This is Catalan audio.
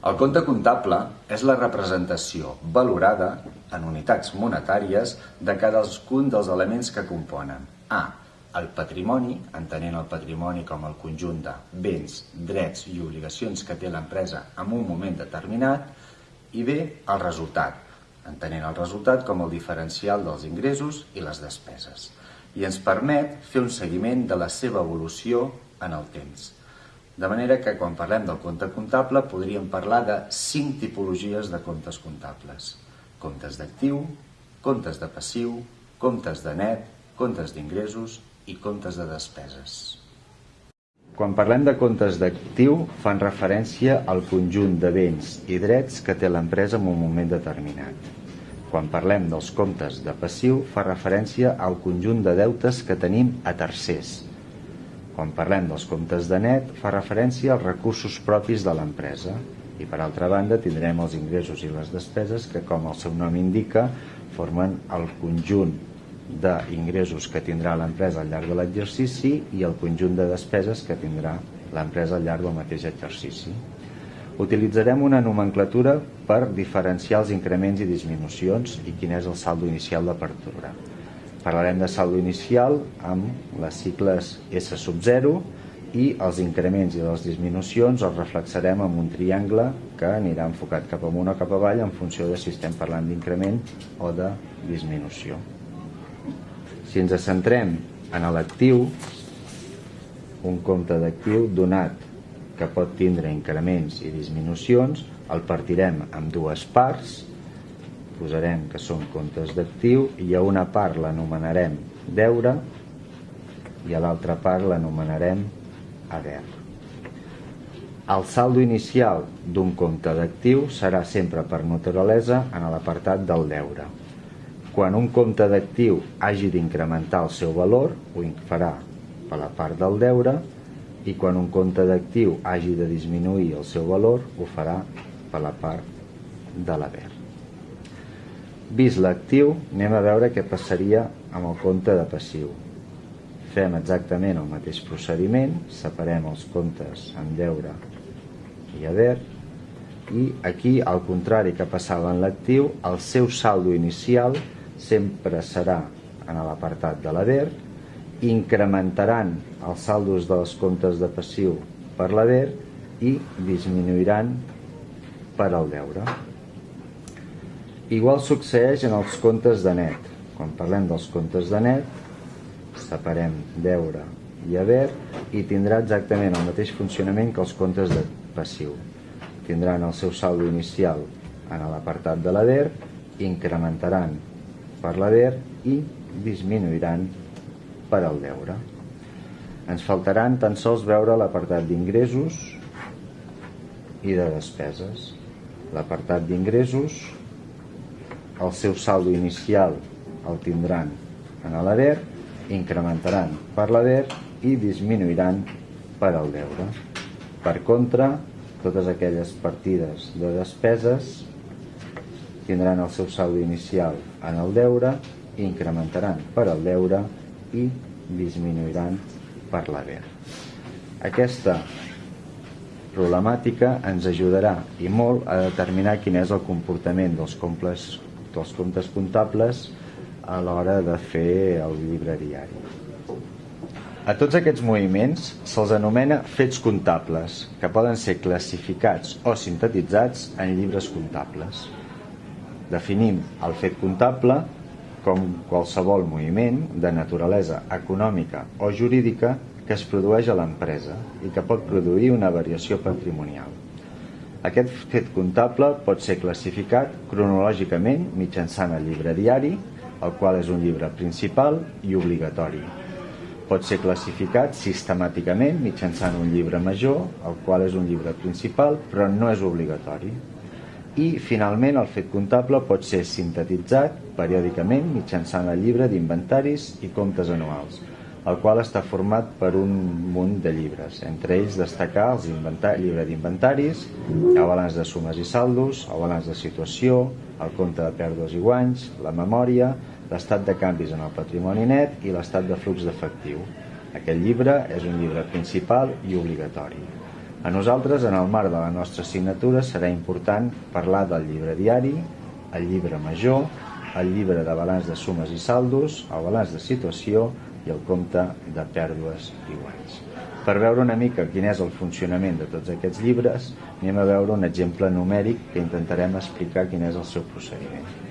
El compte comptable és la representació valorada en unitats monetàries de cadascun dels elements que componen A. El patrimoni, entenent el patrimoni com el conjunt de béns, drets i obligacions que té l'empresa en un moment determinat, i B. El resultat, entenent el resultat com el diferencial dels ingressos i les despeses, i ens permet fer un seguiment de la seva evolució en el temps. De manera que quan parlem del compte comptable podríem parlar de cinc tipologies de comptes comptables. Comptes d'actiu, comptes de passiu, comptes de net, comptes d'ingressos i comptes de despeses. Quan parlem de comptes d'actiu, fan referència al conjunt de béns i drets que té l'empresa en un moment determinat. Quan parlem dels comptes de passiu, fa referència al conjunt de deutes que tenim a tercers, quan parlem dels comptes de net, fa referència als recursos propis de l'empresa i per altra banda tindrem els ingressos i les despeses que com el seu nom indica formen el conjunt d'ingressos que tindrà l'empresa al llarg de l'exercici i el conjunt de despeses que tindrà l'empresa al llarg del mateix exercici. Utilitzarem una nomenclatura per diferenciar els increments i disminucions i quin és el saldo inicial d'apertura. Parlarem de saldo inicial amb les cicles S sub 0 i els increments i les disminucions els reflexarem amb un triangle que anirà enfocat cap amunt o cap avall en funció de si estem parlant d'increment o de disminució. Si ens centrem en l'actiu, un compte d'actiu donat que pot tindre increments i disminucions, el partirem en dues parts, posarem que són comptes d'actiu i a una part l'anomenarem deure i a l'altra part l'anomenarem haver. El saldo inicial d'un compte d'actiu serà sempre per naturalesa en l'apartat del deure. Quan un compte d'actiu hagi d'incrementar el seu valor, ho farà per la part del deure, i quan un compte d'actiu hagi de disminuir el seu valor, ho farà per la part de l'haver. Vist l'actiu, anem a veure què passaria amb el compte de passiu. Fem exactament el mateix procediment, separem els comptes en deure i haver, i aquí, al contrari que passava en l'actiu, el seu saldo inicial sempre serà en l'apartat de l'haver, incrementaran els saldos dels comptes de passiu per l'haver i disminuiran per al deure. Igual succeeix en els comptes de net. Quan parlem dels comptes de net, separem deure i haver i tindrà exactament el mateix funcionament que els comptes de passiu. Tindran el seu saldo inicial en l'apartat de l'haver, incrementaran per l'haver i disminuiran per al deure. Ens faltaran tan sols veure l'apartat d'ingressos i de despeses. L'apartat d'ingressos el seu saldo inicial el tindran en l'haver, incrementaran per l'haver i disminuiran per al deure. Per contra, totes aquelles partides de despeses tindran el seu saldo inicial en el deure, incrementaran per al deure i disminuiran per l'haver. Aquesta problemàtica ens ajudarà i molt a determinar quin és el comportament dels comples dels comptes comptables a l'hora de fer el llibre diari. A tots aquests moviments se'ls anomena fets comptables, que poden ser classificats o sintetitzats en llibres comptables. Definim el fet comptable com qualsevol moviment de naturalesa econòmica o jurídica que es produeix a l'empresa i que pot produir una variació patrimonial. Aquest fet comptable pot ser classificat cronològicament mitjançant el llibre diari, el qual és un llibre principal i obligatori. Pot ser classificat sistemàticament mitjançant un llibre major, el qual és un llibre principal, però no és obligatori. I, finalment, el fet comptable pot ser sintetitzat periòdicament mitjançant el llibre d'inventaris i comptes anuals, el qual està format per un munt de llibres, entre ells destacar els llibre d'inventaris, el balanç de sumes i saldos, el balanç de situació, el compte de pèrdues i guanys, la memòria, l'estat de canvis en el patrimoni net i l'estat de flux d'efectiu. Aquest llibre és un llibre principal i obligatori. A nosaltres, en el marc de la nostra assignatura, serà important parlar del llibre diari, el llibre major, el llibre de balanç de sumes i saldos, el balanç de situació i el compte de pèrdues i guanys. Per veure una mica quin és el funcionament de tots aquests llibres, anem a veure un exemple numèric que intentarem explicar quin és el seu procediment.